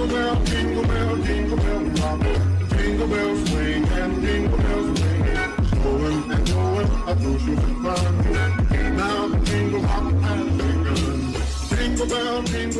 Jingle bell, jingle bell, jingle bell rock. Jingle bells swing and jingle bells ring. Going and going, I do you find Now the jingle hop and jingle. Jingle bell, jingle